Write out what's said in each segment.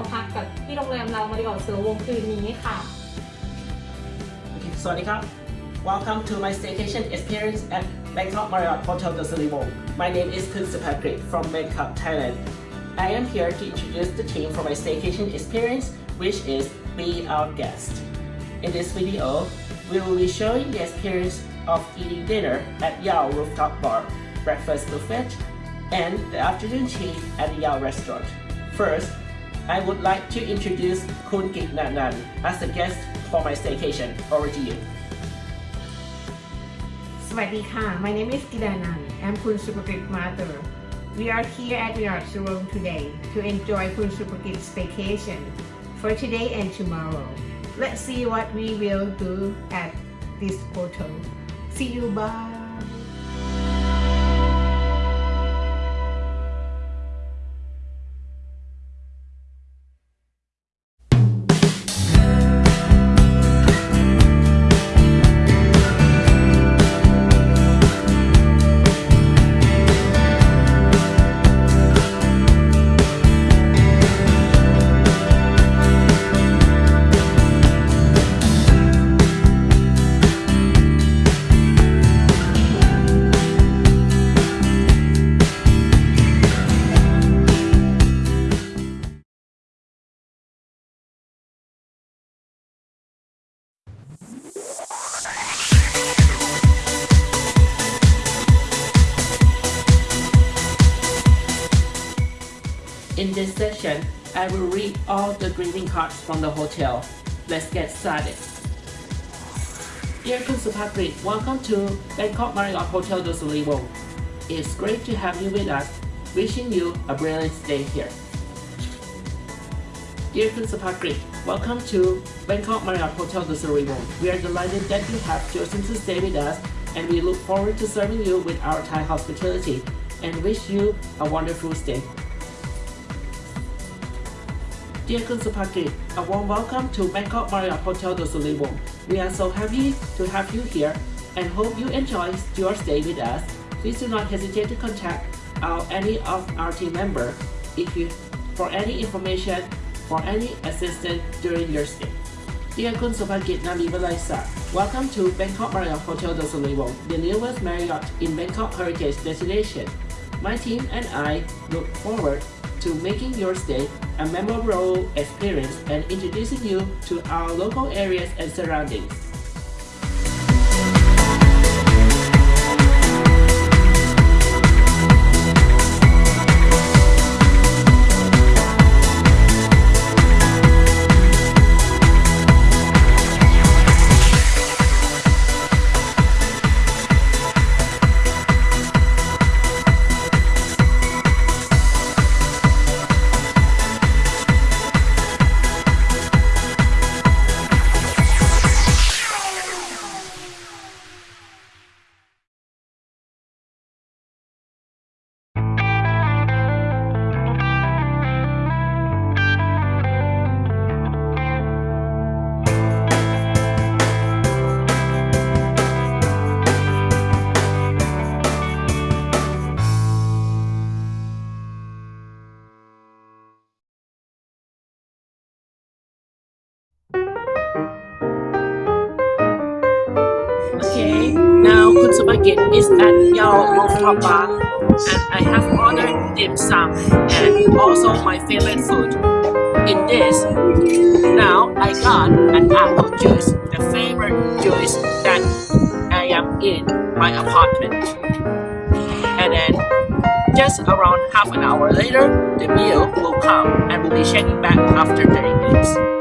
มาพักกับที่โรงแรมเรามาริออเสือวงคืนนี้ค่ะ Welcome to my staycation experience at Bangkok Marriott Hotel The Selivong. My name is Kun Patrick from Bangkok, Thailand. I am here to introduce the team for my staycation experience, which is Be Our Guest. In this video, we will be showing the experience of eating dinner at Yao Rooftop Bar, breakfast buffet, and the afternoon tea at the Yao restaurant. First, I would like to introduce Kun Kit Nan Nan as a guest for my staycation. Over to you. สวัสดีค่ะ My name is Kidanan. I'm Kun Supakrit mother. We are here at Virasurum today to enjoy Kun Supakrit's vacation for today and tomorrow. Let's see what we will do at this hotel. See you, bye! In this session, I will read all the greeting cards from the hotel. Let's get started. Dear Kun Supakrit, welcome to Bangkok Marriott Hotel Silivong. It's great to have you with us. Wishing you a brilliant stay here. Dear Kun Supakrit, welcome to Bangkok Marriott Hotel Silivong. We are delighted that you have chosen to stay with us and we look forward to serving you with our Thai hospitality and wish you a wonderful stay. Dear Kunsupakit, a warm welcome to Bangkok Marriott Hotel Silivong. We are so happy to have you here and hope you enjoy your stay with us. Please do not hesitate to contact our, any of our team member if you for any information for any assistance during your stay. Dear Kun Supakrit welcome to Bangkok Marriott Hotel Silivong, the newest Marriott in Bangkok Heritage Destination. My team and I look forward to making your stay a memorable experience and introducing you to our local areas and surroundings. Supakrit is at Yao Rooftop Bar and I have ordered dim sum and also my favorite food. In this, now I got an apple juice, the favorite juice that I am in my apartment. And then just around half an hour later, the meal will come and we'll be checking back after 30 minutes.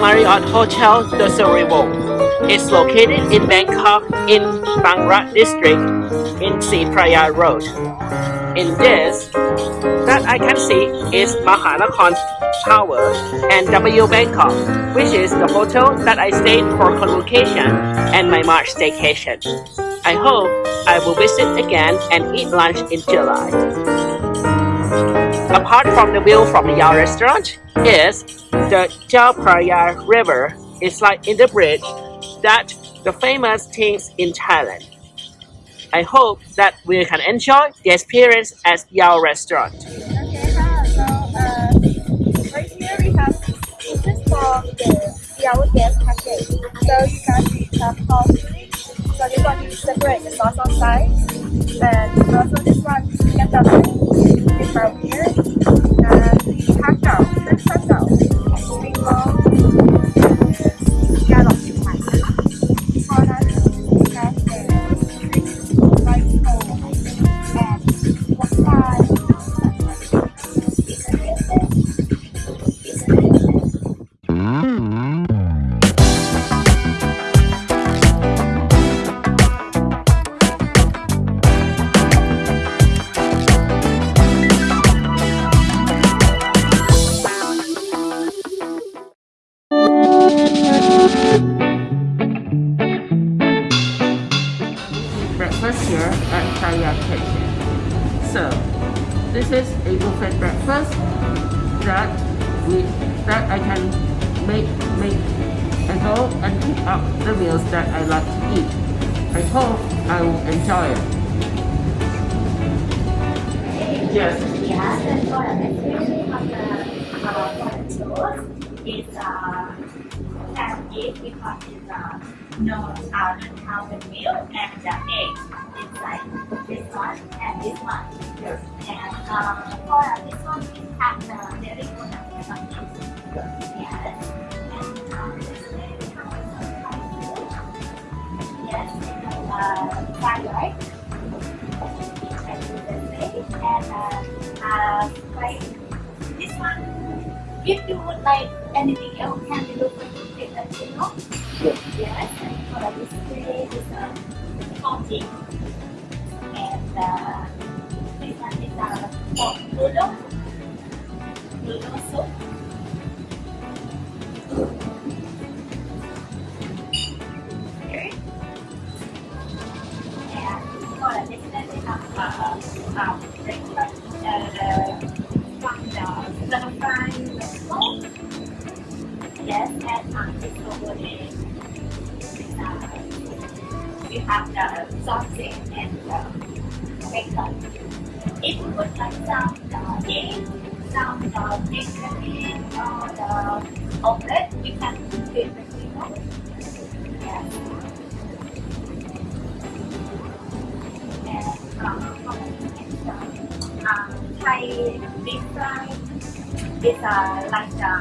Marriott Hotel The Silivong is located in Bangkok in Bang Rak district in Si Phraya Road. In this, that I can see is Mahanakhon Tower and W Bangkok, which is the hotel that I stayed for convocation and my March staycation. I hope I will visit again and eat lunch in July. Apart from the view from Yao restaurant is the Chao Phraya River. It's like in the bridge that the famous things in Thailand. I hope that we can enjoy the experience at Yao restaurant. Okay, hi. So, uh, right here we have is for the Yao guest package. So you guys have parsley. So this one you separate the sauce on side. And also this one you get the from here. And the hot dog, French hot dog, spring Kitchen. So, this is a buffet breakfast that we that I can make make and go and pick up the meals that I like to eat. I hope I will enjoy it. Yes. Yes, and for the uh, for the toast is uh, has egg because it's uh, no uh, powdered milk and the egg inside this one and this one. And uh, for this one, it has the dairy product something. Yes. And uh, this is very. Yes, uh, fried and uh, uh, like this one, if you would like anything else, can you look at it, let Yes, and for the display is a. And uh, this one is a noodle, noodle soup. The omelette, we can it you know. And um, um, Thai fry is uh, like the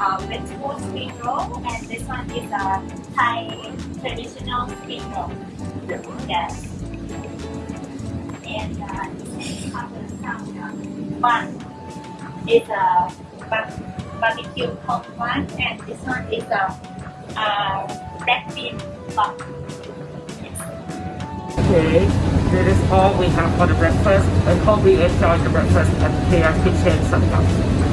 uh, vegetable spring roll, and this one is a Thai traditional spring roll. Yeah. Yes. And uh, this is uh, bun is a bar- barbecue pork one, and this one is a uh, black bean. Yes. Okay, that is all we have for the breakfast. I hope we enjoy the breakfast at Kaya Kitchen Sangam.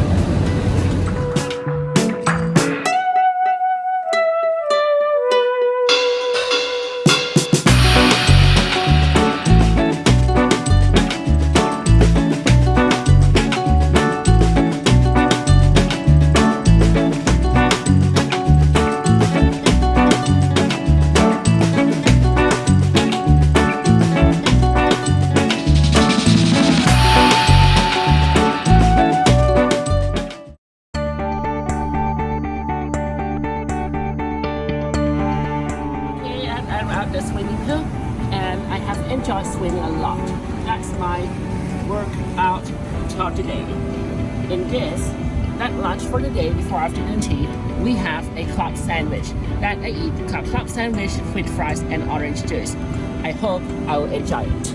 For the day before afternoon tea, we have a club sandwich that I eat a club sandwich with fries and orange juice. I hope I will enjoy it.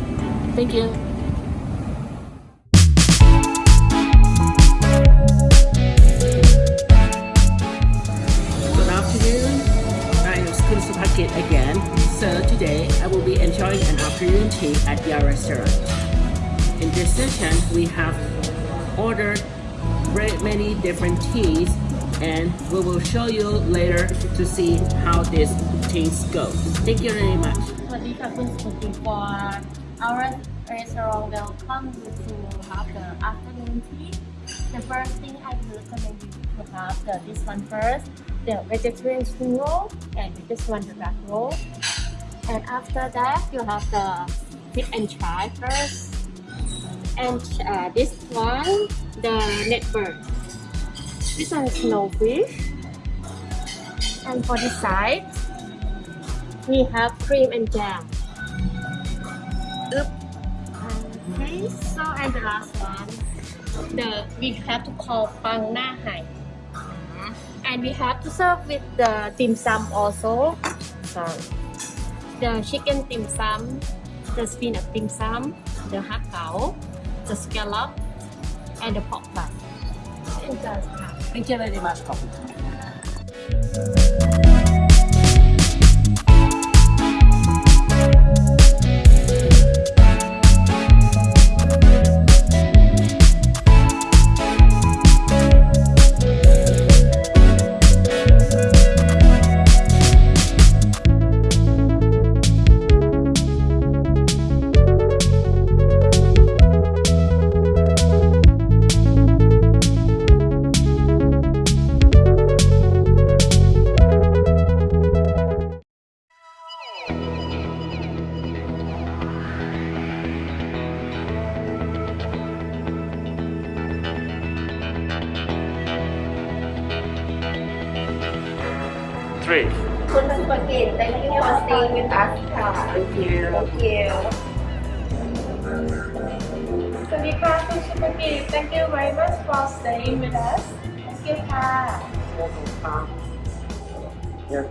Thank you. Good afternoon. I am Kun Supakit again. So today I will be enjoying an afternoon tea at your restaurant. In this session, we have ordered very many different teas and we will show you later to see how these things go. Thank you very much. Malika Queen's cooking for our restaurant welcome you to have the afternoon tea. The first thing I will recommend you to have the, this one first, the vegetarian spring roll and this one the black roll. And after that you have the dip and try first. And uh, this one the net bird this one is snowfish and for this side we have cream and jam. Oop. Okay, so and the last one, the we have to call pang na hai. And we have to serve with the dim sum also. So the chicken dim sum, the spinach dim sum, the har khao, the scallop, and the pork butt. And just Thank you very much. ข Patrick. Thank you for staying with us. Thank you. Thank you. Thank you very much for staying with us. Thank you, Thank you.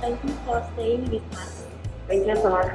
Thank you for staying with us. Thank you so much,